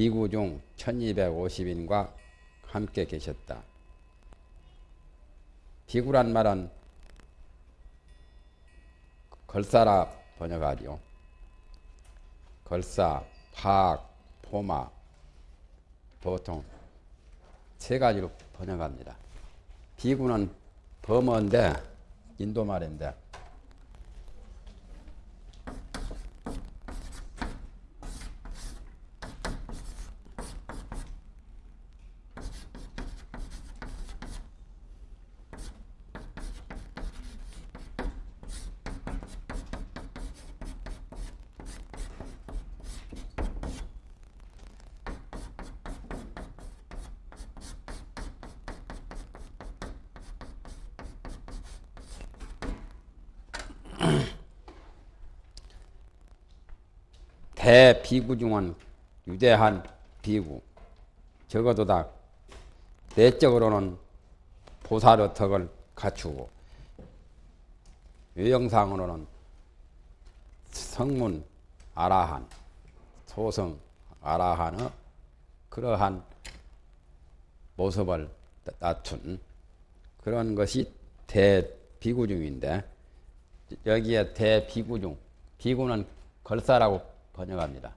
대비구 중 1250인과 함께 계셨다. 비구란 말은 걸사라 번역하리요. 걸사, 파악, 포마 보통 세 가지로 번역합니다. 비구는 범어인데 인도 말인데 대비구 중은 유대한 비구. 적어도 다 내적으로는 보살의턱을 갖추고 외형상으로는 성문 아라한 소성 아라한의 그러한 모습을 낮춘 그런 것이 대비구중인데 여기에 대비구중 비구는 걸사라고 번역합니다.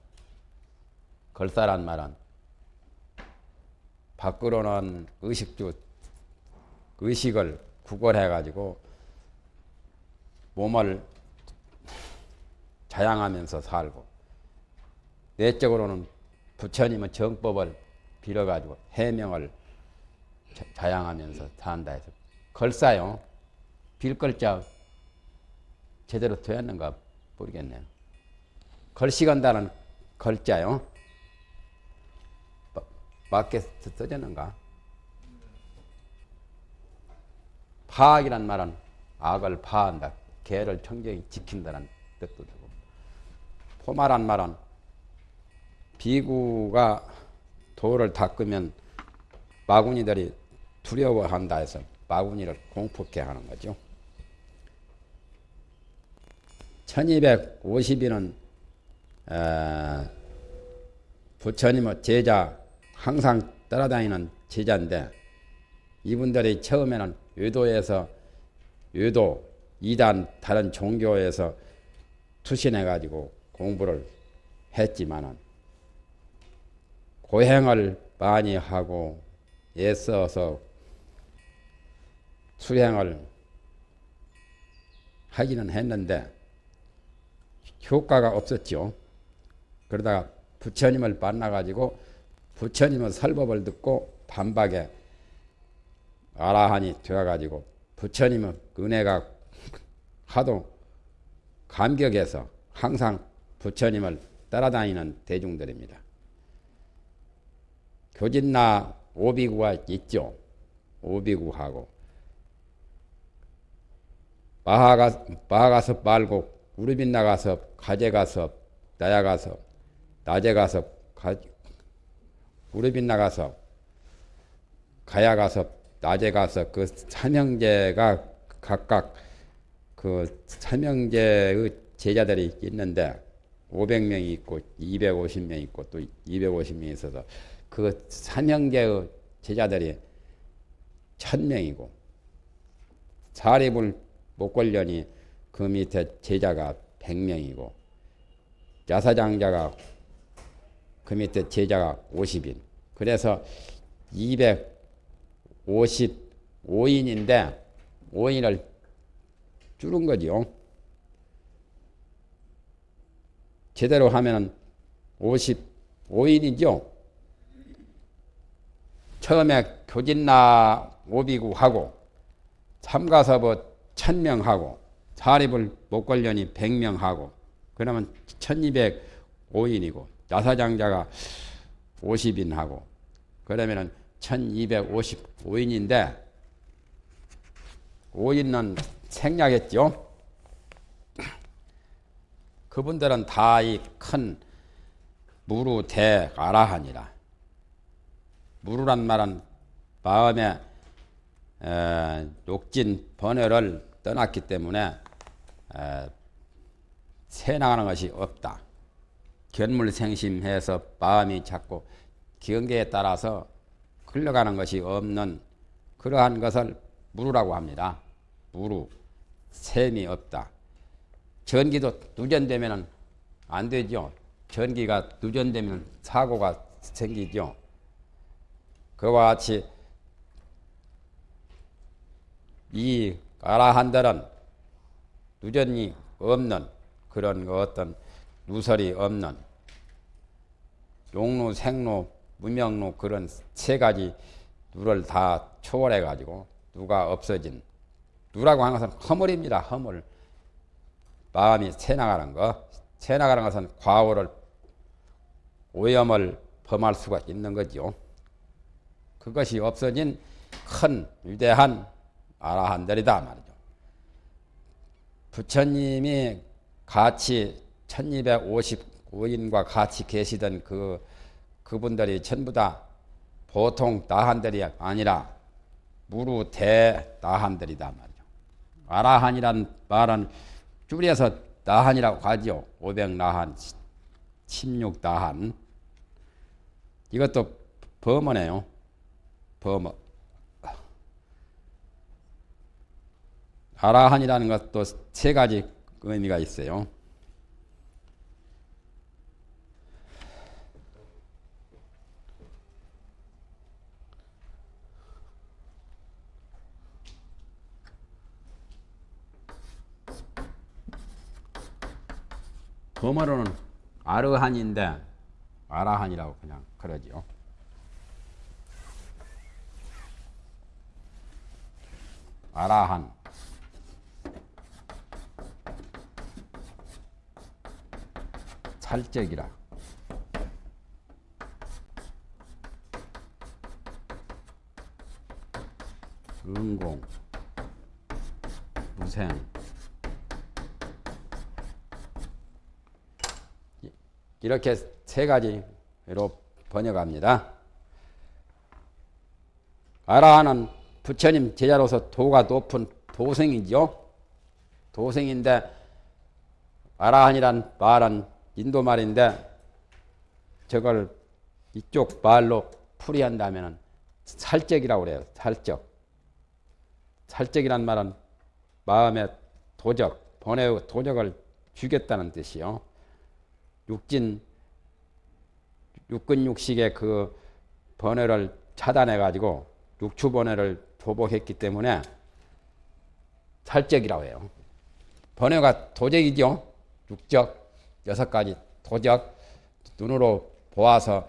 걸사란 말은 밖으로는 의식주 의식을 구걸해 가지고 몸을 자양하면서 살고 내적으로는 부처님의 정법을 빌어 가지고 해명을 자양하면서 산다 해서 걸사요. 빌걸자 제대로 되었는가 모르겠네요. 걸시간다는 걸자요. 맞게 써졌는가? 파악이란 말은 악을 파한다. 개를 청정히 지킨다는 뜻도 되고 포마란 말은 비구가 돌을 닦으면 마구니들이 두려워한다 해서 마구니를 공포케 하는 거죠. 1250인은 부처님의 제자 항상 따라다니는 제자인데 이분들이 처음에는 외도에서 외도 이단 다른 종교에서 투신해 가지고 공부를 했지만은 고행을 많이 하고 애써서 수행을 하기는 했는데 효과가 없었죠. 그러다가 부처님을 만나가지고 부처님의 설법을 듣고 반박에 아라한이 되어가지고 부처님의 은혜가 하도 감격해서 항상 부처님을 따라다니는 대중들입니다. 교진나 오비구가 있죠. 오비구하고 마하가 마하가섭 말고 우르빈 나가서 가재 가서 나야 가서 낮에 가서 가, 우르빈 나가서 가야 가서 낮에 가서 그 삼형제가 각각 그 삼형제의 제자들이 있는데 500명이 있고 250명 있고 또 250명이 있어서 그 삼형제의 제자들이 1000명이고 사립을 못 걸려니 그 밑에 제자가 100명이고 야사장자가 그 밑에 제자가 50인. 그래서 255인인데 5인을 줄은 거지요. 제대로 하면 55인이죠. 처음에 교진나 오비구 하고 참가서부 1000명 하고 사립을 못 걸려니 100명 하고 그러면 1205인이고 나사장자가 50인 하고 그러면은 1255인인데 5인은 생략했죠. 그분들은 다 이 큰 무루 대 아라하니라. 무루란 말은 마음의 욕진 번뇌를 떠났기 때문에 새 나가는 것이 없다. 견물생심해서 마음이 자꾸 경계에 따라서 흘러가는 것이 없는 그러한 것을 무루라고 합니다. 무루 셈이 없다. 전기도 누전되면 안 되죠. 전기가 누전되면 사고가 생기죠. 그와 같이 이 아라한들은 누전이 없는 그런 그 어떤 누설이 없는 용루, 생루, 무명루 그런 세 가지 누를 다 초월해 가지고 누가 없어진 누라고 하는 것은 허물입니다. 허물. 마음이 새 나가는 거. 새 나가는 것은 과오를 오염을 범할 수가 있는 거죠. 그것이 없어진 큰 위대한 아라한들이다 말이죠. 부처님이 같이 1255인과 같이 계시던 그 그분들이 전부 다 보통 나한들이 아니라 무루 대나한들이다 말이죠. 아라한이란 말은 줄여서 나한이라고 하죠. 500나한, 16나한. 이것도 범어네요. 범어. 아라한이라는 것도 세 가지 의미가 있어요. 범어로는 아르한인데 아라한이라고 그냥 그러지요. 아라한. 살적이라. 은공. 무생 이렇게 세 가지로 번역합니다. 아라하는 부처님 제자로서 도가 높은 도생이죠. 도생인데 아라한이란 말은 인도 말인데 저걸 이쪽 말로 풀이한다면 살적이라고 그래요. 살적. 살적이란 말은 마음의 도적, 번외 도적을 주겠다는 뜻이요. 육진 육근 육식의 그 번외를 차단해 가지고 육추 번외를 조복했기 때문에 살적이라고 해요. 번외가 도적이죠. 육적 여섯 가지 도적 눈으로 보아서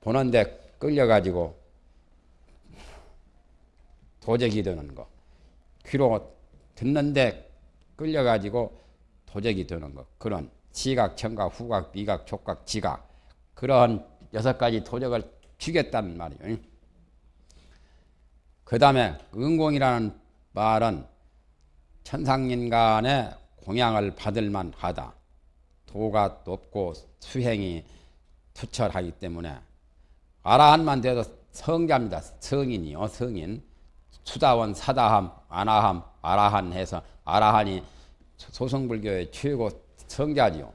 보는데 끌려 가지고 도적이 되는 거. 귀로 듣는데 끌려 가지고 도적이 되는 거. 그런 시각, 청각, 후각, 미각, 촉각, 지각 그러한 여섯 가지 도적을 주겠다는 말이에요. 그 다음에 은공이라는 말은 천상인간의 공양을 받을 만하다. 도가 높고 수행이 투철하기 때문에 아라한만 돼도 성자입니다. 성인이요, 성인. 수다원, 사다함, 아나함, 아라한 해서 아라한이 소성불교의 최고 성자지요.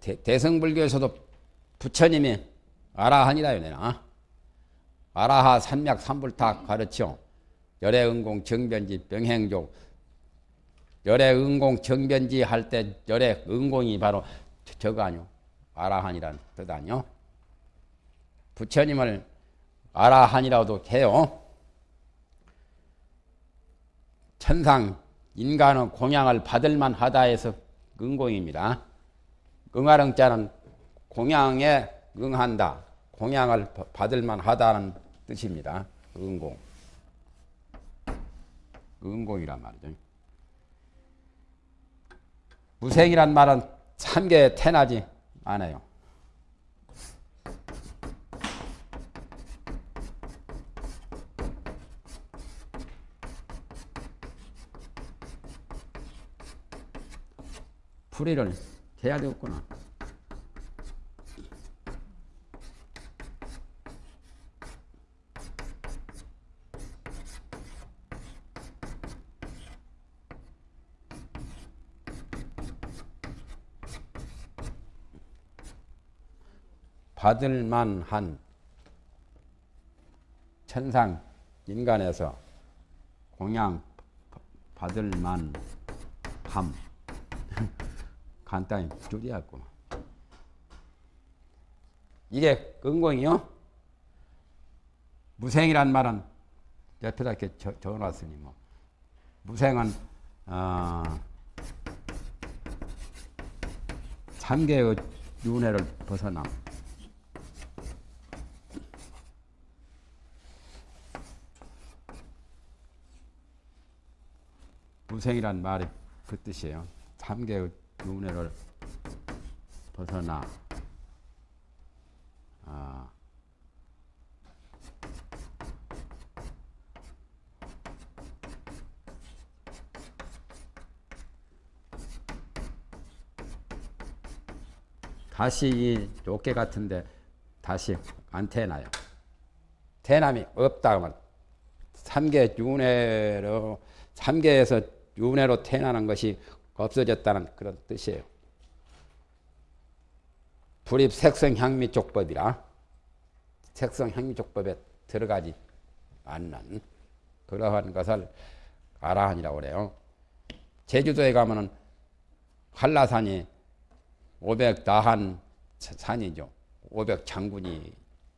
대, 성불교에서도 부처님이 아라한이라요, 내나. 아라하 산맥 삼불탁 가르쳐 열애응공 정변지 병행족 열애응공 정변지 할 때 열애응공이 바로 저거 아니요. 아라한이란 뜻 아니요. 부처님을 아라한이라고도 해요. 천상 인간은 공양을 받을 만하다 해서 응공입니다. 응하릉자는 공양에 응한다. 공양을 받을 만 하다는 뜻입니다. 응공. 응공이란 말이죠. 무생이란 말은 참게 태나지 않아요. 풀이를 해야 되겠구나. 받을 만한 천상 인간에서 공양 받을 만 함 간단히 줄이었구만. 이게 은공이요. 무생이란 말은 옆에다 이렇게 적, 적어놨으니 뭐 무생은 어, 삼계의 윤회를 벗어남. 무생이란 말이 그 뜻이에요. 삼계의 윤회를 벗어나. 아. 다시 이 요게 같은데 다시 안 태어나요. 태남이 없다 하면 삼계 윤회로 삼계에서 윤회로 태어나는 것이 없어졌다는 그런 뜻이에요. 불입 색성 향미 족법이라 색성 향미 족법에 들어가지 않는 그러한 것을 아라한이라고 그래요. 제주도에 가면은 한라산이 500 다한 산이죠. 500 장군이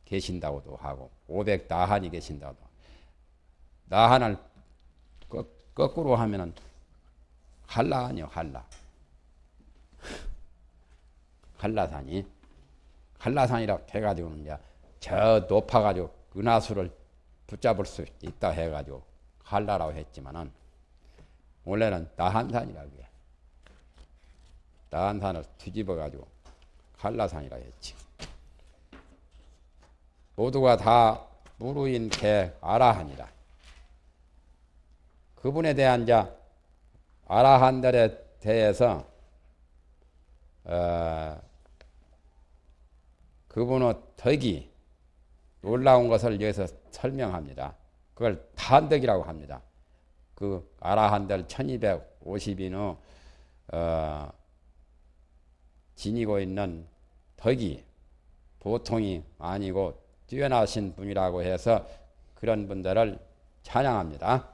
계신다고도 하고 500 다한이 계신다고. 다한을 거꾸로 하면은 한라 아니요 한라. 한라산이 한라산이라 해가지고는 이제 저 높아가지고 은하수를 붙잡을 수 있다 해가지고 한라라고 했지만은 원래는 다한산이라고 해. 다한산을 뒤집어가지고 한라산이라 했지. 모두가 다 무루인 개 아라한이라. 그분에 대한 자 아라한들에 대해서 어, 그분의 덕이 놀라운 것을 여기서 설명합니다. 그걸 탄덕이라고 합니다. 그 아라한들 1250인의 어, 지니고 있는 덕이 보통이 아니고 뛰어나신 분이라고 해서 그런 분들을 찬양합니다.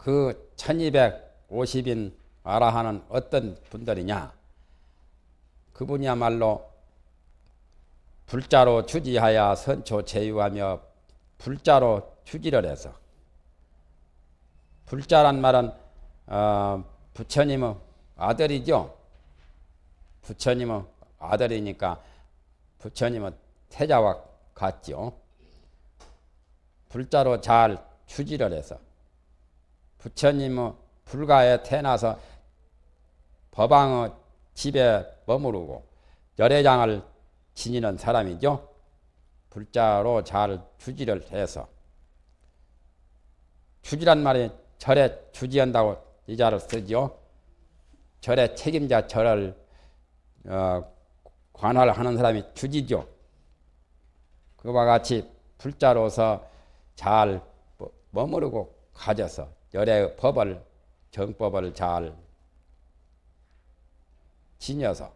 그 1250인 아라하는 어떤 분들이냐? 그분이야말로 불자로 주지하여 선초 제유하며 불자로 주지를 해서 불자란 말은 어, 부처님의 아들이죠. 부처님은 아들이니까 부처님은 태자와 같죠. 불자로 잘 추지를 해서 부처님은 불가에 태어나서 법왕의 집에 머무르고 열애장을 지니는 사람이죠. 불자로 잘 추지를 해서 추지란 말이 절에 주지한다고 이 자를 쓰죠. 절의 책임자 절을 어, 관할 하는 사람이 주지죠. 그와 같이 불자로서 잘 머무르고 가져서 열의 법을 정법을 잘 지녀서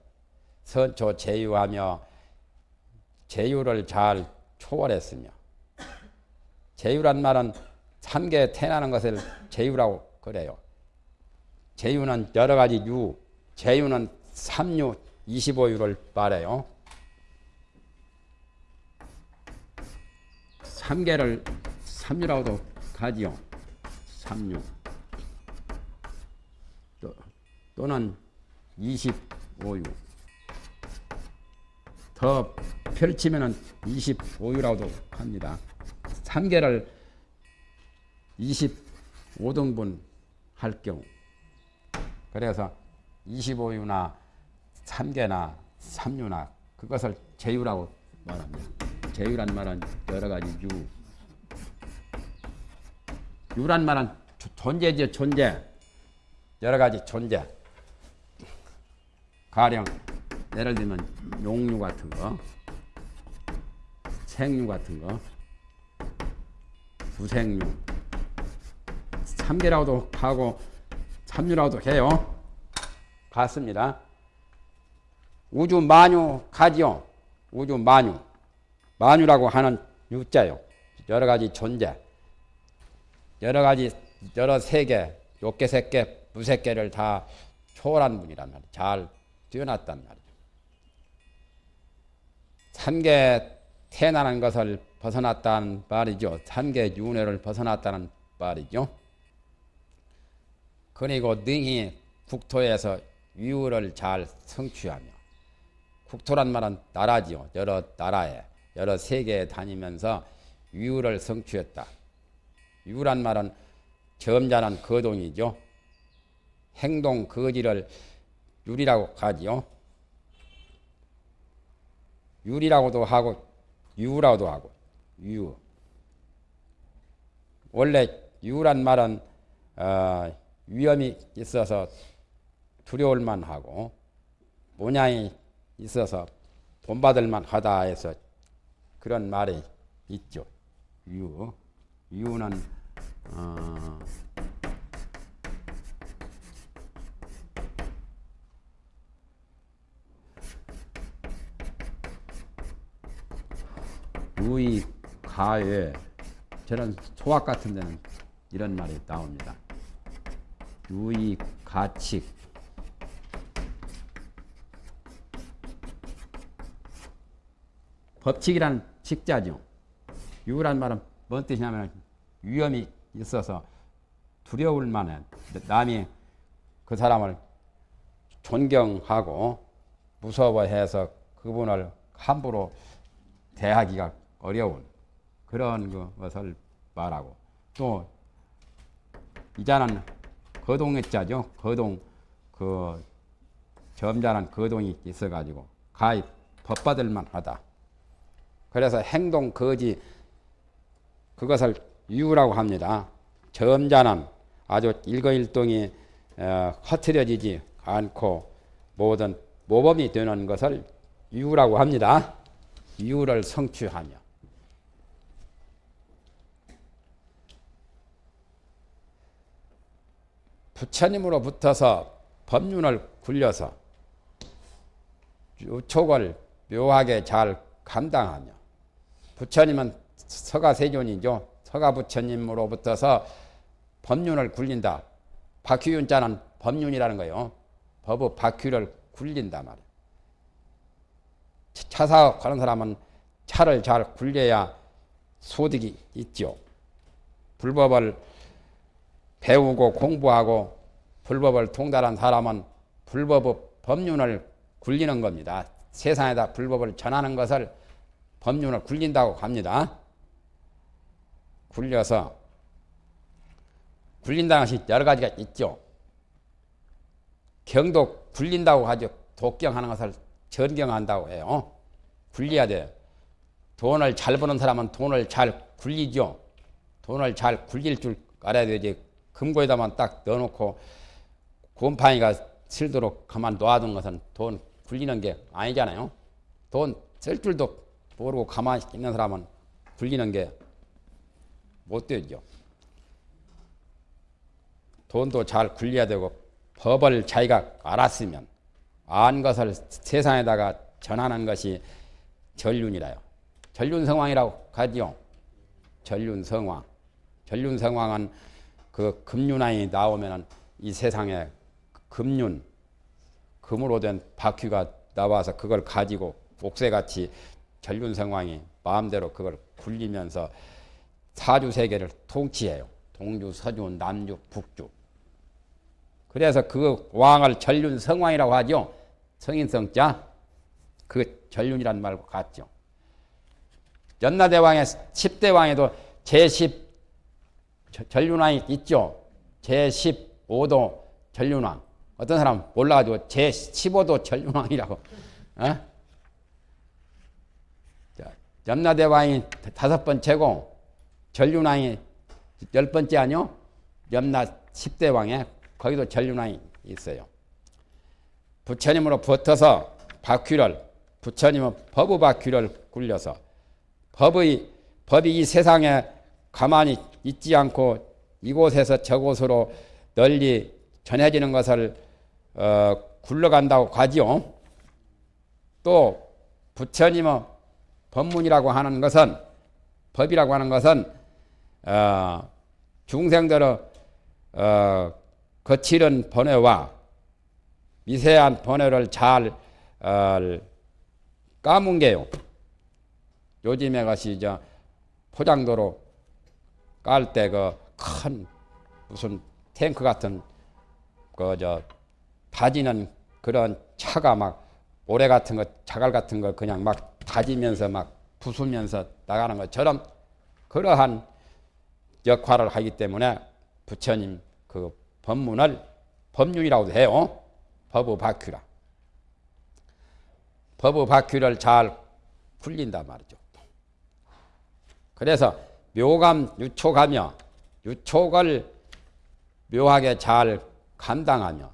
선초 제유하며 제유를 잘 초월했으며 제유란 말은 삼계 태어나는 것을 제유라고 그래요. 제유는 여러 가지 유, 제유는 삼유, 25유를 말해요. 3개를 3유라고도 가지요. 3유. 또, 또는 25유. 더 펼치면 25유라고도 합니다. 3개를 25등분 할 경우. 그래서 25유나 3개나 3유나 그것을 제유라고 말합니다. 제유란 말은 여러 가지 유. 유란 말은 존재죠, 존재. 여러 가지 존재. 가령 예를 들면 용유 같은 거, 생유 같은 거, 부생유, 삼계라고도 하고 삼유라고도 해요. 같습니다. 우주 만유 가지요. 우주 만유. 만유라고 하는 유자요. 여러 가지 존재. 여러 가지, 여러 세계, 욕계, 색계, 무색계를 다 초월한 분이란 말이에요. 잘 뛰어났단 말이죠. 산계 태어나는 것을 벗어났다는 말이죠. 산계 윤회를 벗어났다는 말이죠. 그리고 능히 국토에서 위우를 잘 성취하며 국토란 말은 나라지요. 여러 나라에 여러 세계에 다니면서 위우를 성취했다. 위우란 말은 점잖은 거동이죠. 행동 거지를 유리라고 하지요. 유리라고도 하고 유라고도 하고 유. 원래 유란 말은 어, 위험이 있어서 두려울 만하고 모양이 있어서 본받을 만하다 해서 그런 말이 있죠. 유. 유는 어, 유의 가외 저런 소학 같은 데는 이런 말이 나옵니다. 유의 가칙 법칙이란 직자죠. 유란 말은 뭔 뜻이냐면 위험이 있어서 두려울 만한 남이 그 사람을 존경하고 무서워해서 그분을 함부로 대하기가 어려운 그런 그 것을 말하고 또 이자는 거동의 자죠. 거동 그 점잖은 거동이 있어가지고 가입 법받을 만 하다. 그래서 행동 거지 그것을 유라고 합니다. 점잖은 아주 일거일동이 어, 허트려지지 않고 모든 모범이 되는 것을 유라고 합니다. 유를 성취하며 부처님으로 붙어서 법륜을 굴려서 유촉을 묘하게 잘 감당하며 부처님은 서가세존이죠. 서가부처님으로 붙어서 법륜을 굴린다. 박휘윤자는 법륜이라는 거예요. 법의 박휘를 굴린다 말이에요. 차사업하는 사람은 차를 잘 굴려야 소득이 있죠. 불법을 배우고 공부하고 불법을 통달한 사람은 불법의 법륜을 굴리는 겁니다. 세상에다 불법을 전하는 것을 법륜을 굴린다고 합니다. 굴려서 굴린다는 것이 여러 가지가 있죠. 경도 굴린다고 하죠. 독경하는 것을 전경한다고 해요. 굴려야 돼요. 돈을 잘 버는 사람은 돈을 잘 굴리죠. 돈을 잘 굴릴 줄 알아야 되지. 금고에다만 딱 넣어놓고 곰팡이가 슬도록 가만 놔둔 것은 돈 굴리는 게 아니잖아요. 돈 쓸 줄도 모르고 가만히 있는 사람은 굴리는 게 못 되죠. 돈도 잘 굴려야 되고 법을 자기가 알았으면 안 것을 세상에다가 전하는 것이 전륜이라요. 전륜성왕이라고 하지요. 전륜성왕. 전륜성왕은 그 금륜왕이 나오면은 이 세상에 금륜, 금으로 된 바퀴가 나와서 그걸 가지고 옥새같이 전륜성왕이 마음대로 그걸 굴리면서 사주 세계를 통치해요. 동주, 서주, 남주, 북주. 그래서 그 왕을 전륜 성왕이라고 하죠. 성인성자. 그 전륜이란 말과 같죠. 연나대왕의 10대 왕에도 제10 전륜왕이 있죠. 제15도 전륜왕. 어떤 사람 몰라가지고 제15도 전륜왕이라고. 어? 염라대왕이 다섯 번째고 전륜왕이 열 번째 아니요? 염라 10대 왕에 거기도 전륜왕이 있어요. 부처님으로 붙어서 바퀴를 부처님은 법의 바퀴를 굴려서 법의 법이 이 세상에 가만히 있지 않고 이곳에서 저곳으로 널리 전해지는 것을 어, 굴러간다고 하지요. 또 부처님은 법문이라고 하는 것은 법이라고 하는 것은 어, 중생들의 어, 거칠은 번뇌와 미세한 번뇌를 잘 어, 까문 게요. 요즘에 것이 저 포장도로 깔 때 그 큰 무슨 탱크 같은 그 저 다지는 그런 차가 막 모래 같은 거 자갈 같은 거 그냥 막 다지면서 막 부수면서 나가는 것처럼 그러한 역할을 하기 때문에 부처님 그 법문을 법륜이라고도 해요. 법의 바퀴라. 법의 바퀴를 잘 굴린단 말이죠. 그래서 묘감 유촉하며 유촉을 묘하게 잘 감당하며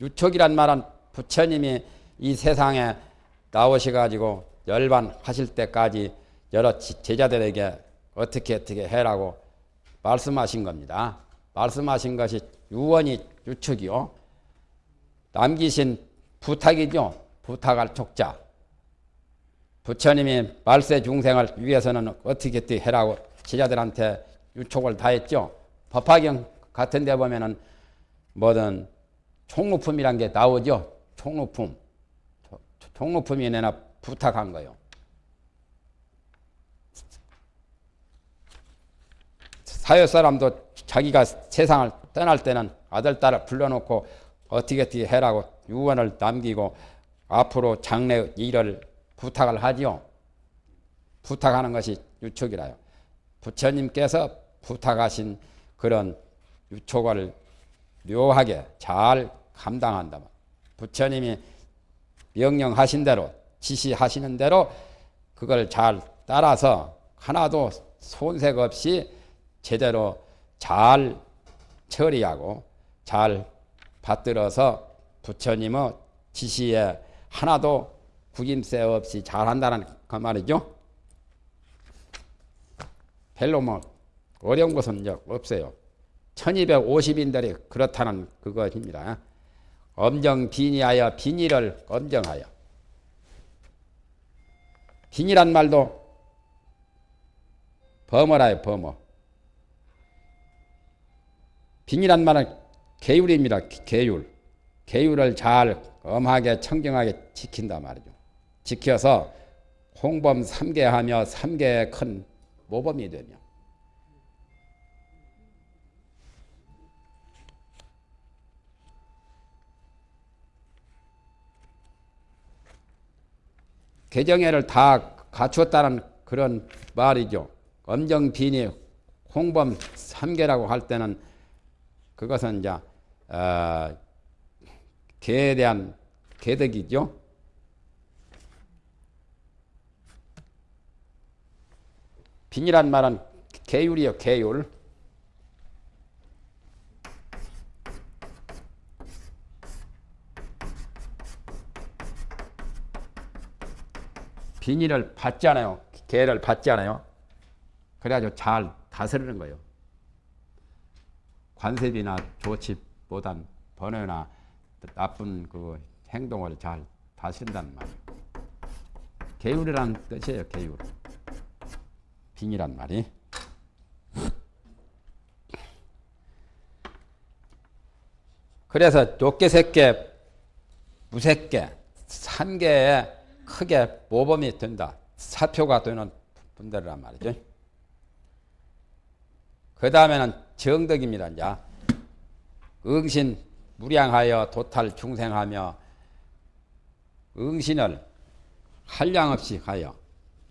유촉이란 말은 부처님이 이 세상에 나오셔가지고 열반하실 때까지 여러 제자들에게 어떻게 어떻게 해라고 말씀하신 겁니다. 말씀하신 것이 유언이 유축이요. 남기신 부탁이죠. 부탁할 촉자. 부처님이 말세 중생을 위해서는 어떻게 어떻게 해라고 제자들한테 유촉을 다 했죠. 법화경 같은 데 보면은 뭐든 총루품이란 게 나오죠. 총루품. 총루품이 내나 부탁한 거요. 사회 사람도 자기가 세상을 떠날 때는 아들, 딸을 불러놓고 어떻게 어떻게 해라고 유언을 남기고 앞으로 장래 일을 부탁을 하지요. 부탁하는 것이 유촉이라요. 부처님께서 부탁하신 그런 유촉을 묘하게 잘 감당한다. 부처님이 명령하신 대로 지시하시는 대로 그걸 잘 따라서 하나도 손색 없이 제대로 잘 처리하고 잘 받들어서 부처님의 지시에 하나도 구김새 없이 잘한다는 그 말이죠. 별로 뭐 어려운 것은 없어요. 1250인들이 그렇다는 그것입니다. 엄정 비니하여 비니를 엄정하여 비니란 말도 범어라요 범어 빈이란 말은 계율입니다. 계율. 계율을 잘 엄하게 청정하게 지킨다 말이죠. 지켜서 홍범 3개 하며 3개의 큰 모범이 되며 개정회를 다 갖추었다는 그런 말이죠. 엄정빈이 홍범 3개라고 할 때는 그것은 이제 어, 개에 대한 개덕이죠. 빈이란 말은 개율이요, 개율. 비닐을 받지 않아요. 개를 받지 않아요. 그래가지고 잘 다스리는 거예요. 관세비나 조치보단 번외나 나쁜 그 행동을 잘 다스린다는 말이에요. 계율이란 뜻이에요. 계율. 빙이란 말이. 그래서 새게 무색게 산개에 크게 모범이 된다. 사표가 되는 분들이란 말이죠. 그 다음에는 정덕입니다. 이제 응신 무량하여 도탈 중생하며 응신을 한량 없이 하여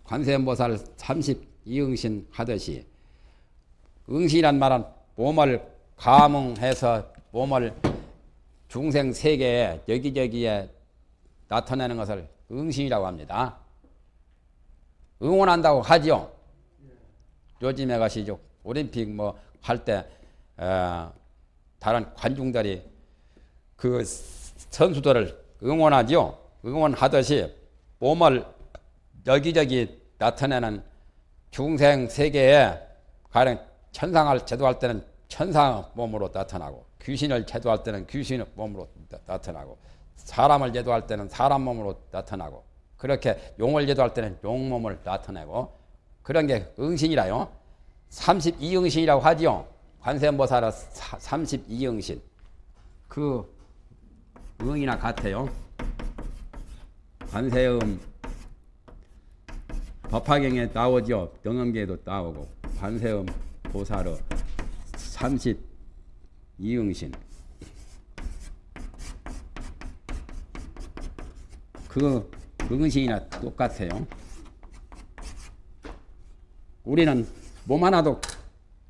관세음보살 32응신 하듯이 응신이란 말은 몸을 감응해서 몸을 중생 세계에 여기저기에 나타내는 것을 응신이라고 합니다. 응원한다고 하죠. 요즘에 가시죠. 올림픽 뭐 할때 어, 다른 관중들이 그 선수들을 응원하죠. 응원하듯이 몸을 여기저기 나타내는 중생 세계에 가령 천상을 제도할 때는 천상 몸으로 나타나고 귀신을 제도할 때는 귀신 몸으로 나타나고 사람을 제도할 때는 사람 몸으로 나타나고 그렇게 용을 제도할 때는 용 몸을 나타내고 그런 게 응신이라요. 32응신이라고 하지요. 관세음보살은 32응신. 그 응이나 같아요. 관세음 법화경에 나오죠. 영암계에도 나오고 관세음 보살의 32응신. 그 응신이나 똑같아요. 우리는 몸 하나도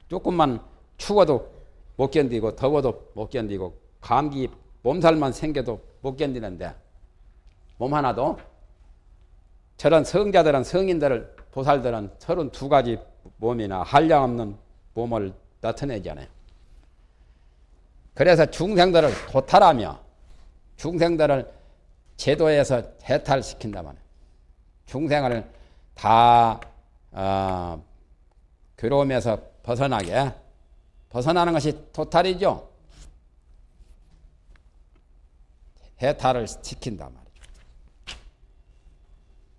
조금만 추워도 못 견디고 더워도 못 견디고 감기 몸살만 생겨도 못 견디는데 몸 하나도 저런 성자들은 성인들을 보살들은 서른 두 가지 몸이나 한량없는 몸을 나타내잖아요. 그래서 중생들을 도탈하며 중생들을 제도에서 해탈시킨다 말이에요. 중생을 다 어, 괴로움에서 벗어나게 벗어나는 것이 토탈이죠. 해탈을 시킨다 말이죠.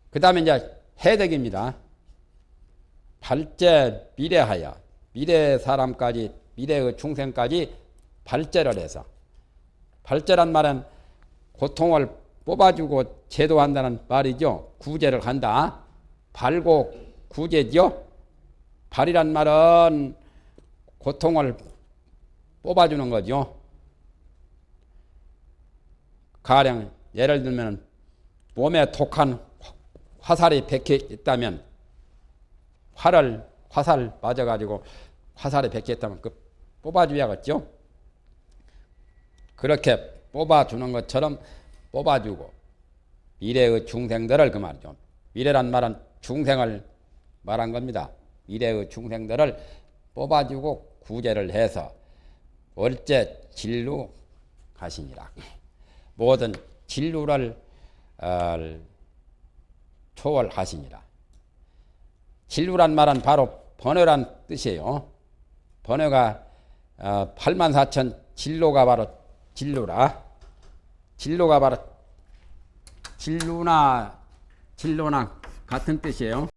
그 다음에 이제 해덕입니다. 발제 미래하여 미래 사람까지 미래의 중생까지 발제를 해서 발제란 말은 고통을 뽑아주고 제도한다는 말이죠. 구제를 한다. 발고 구제죠. 발이란 말은 고통을 뽑아주는 거죠. 가령 예를 들면 몸에 독한 화살이 백혀 있다면 활을 화살 맞아가지고 화살이 백혀 있다면 그 뽑아줘야겠죠. 그렇게 뽑아주는 것처럼 뽑아주고 미래의 중생들을 그 말이죠. 미래란 말은 중생을 말한 겁니다. 미래의 중생들을 뽑아주고 구제를 해서 월제 진루 가시니라. 모든 진루를 어, 초월하시니라. 진루란 말은 바로 번외란 뜻이에요. 번외가 어, 8만 4천 진로가 바로 진루라. 진로가 바로 진루나 진로나 같은 뜻이에요.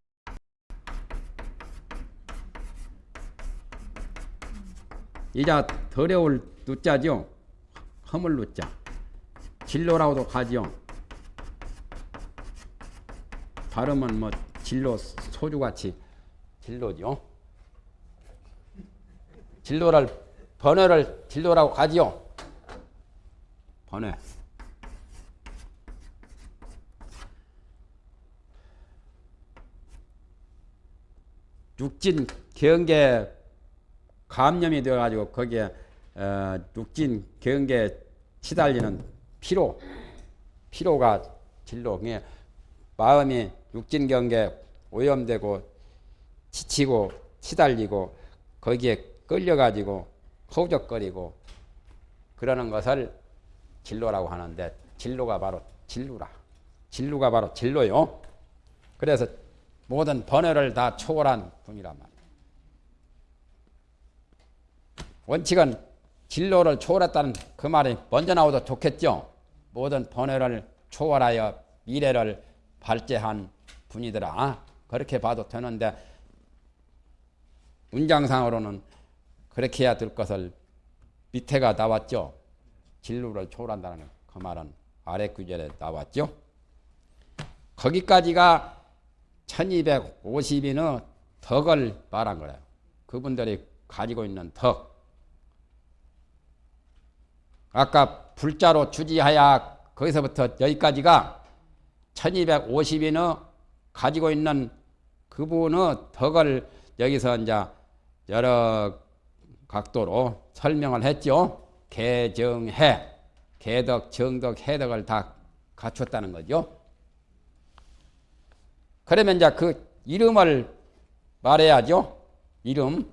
이자 더러울 누자죠. 허물 누자. 진로라고도 하죠. 발음은 뭐 진로 소주같이 진로죠. 진로를 번외를 진로라고 하지요. 번외. 육진 경계 감염이 되어가지고 거기에 어, 육진 경계 치달리는 피로 피로가 진로 그게 마음이 육진 경계 오염되고 지치고 치달리고 거기에 끌려가지고 허우적거리고 그러는 것을 진로라고 하는데 진로가 바로 진루라 진루가 바로 진로요 그래서 모든 번뇌를 다 초월한 분이란 말이에요. 원칙은 진로를 초월했다는 그 말이 먼저 나오도 좋겠죠. 모든 번뇌를 초월하여 미래를 발제한 분이더라. 그렇게 봐도 되는데 문장상으로는 그렇게 해야 될 것을 밑에가 나왔죠. 진로를 초월한다는 그 말은 아래 구절에 나왔죠. 거기까지가 1250인의 덕을 말한 거예요. 그분들이 가지고 있는 덕. 아까 불자로 주지하야 거기서부터 여기까지가 1250인의 가지고 있는 그분의 덕을 여기서 이제 여러 각도로 설명을 했죠. 개정해, 개덕, 정덕, 해덕을 다 갖췄다는 거죠. 그러면 이제 그 이름을 말해야죠. 이름.